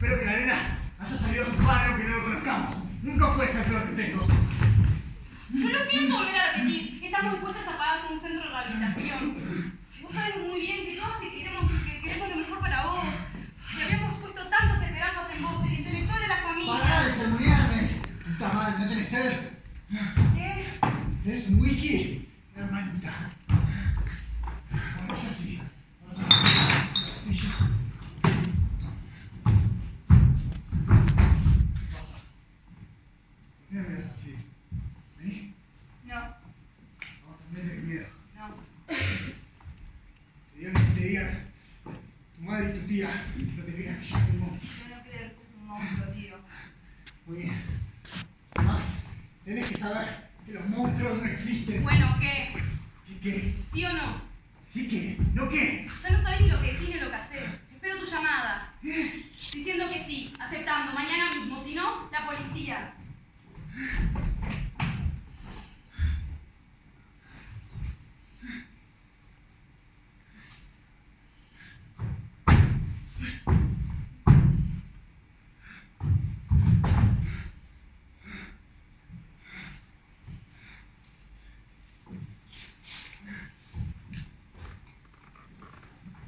Espero que la nena haya salido a su padre o que no lo conozcamos. Nunca puede ser peor que ustedes dos. No lo pienso volver a repetir. Estamos dispuestas a pagarte un centro de rehabilitación. Vos sabés muy bien que todos te queremos, que queremos lo mejor para vos. Que habíamos puesto tantas esperanzas en vos, el intelectual de la familia. ¡Pará de sermonearme! Puta madre, ¿no tenés sed? ¿Qué? ¿Querés un whisky? Hermanita. Bueno, yo sí. Y yo. ¿Qué pasa? ¿Por qué me miras así? ¿Vení? No, No, también tenés miedo. no. Te digan que te digan tu crean que yo soy un monstruo. Yo no creo que sos un monstruo, tío. Muy bien. Además, tenés que saber que los monstruos no existen. Bueno, ¿qué? ¿Qué qué? ¿Sí o no? ¿Sí qué? ¿No qué? Ya no sabés ni lo que decís ni lo que haces. Espero tu llamada. Diciendo que sí, aceptando, mañana mismo. Si no, la policía.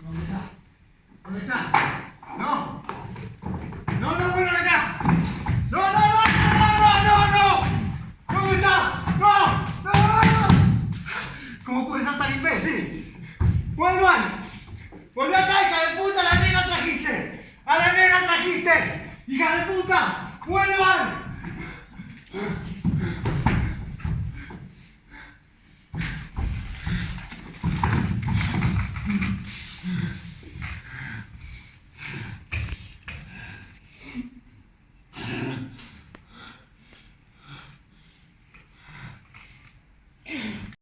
¿Dónde está? ¿Dónde está? ¡No! ¡No, no, ven acá! ¡No, no, no, no, no, no, no! ¿Dónde está? ¡No! ¡No! no! ¿Cómo puede ser tan imbécil? ¡Vuelvan! ¡Volví acá, hija de puta! ¡A la nena trajiste! ¡A la nena trajiste! ¡Hija de puta!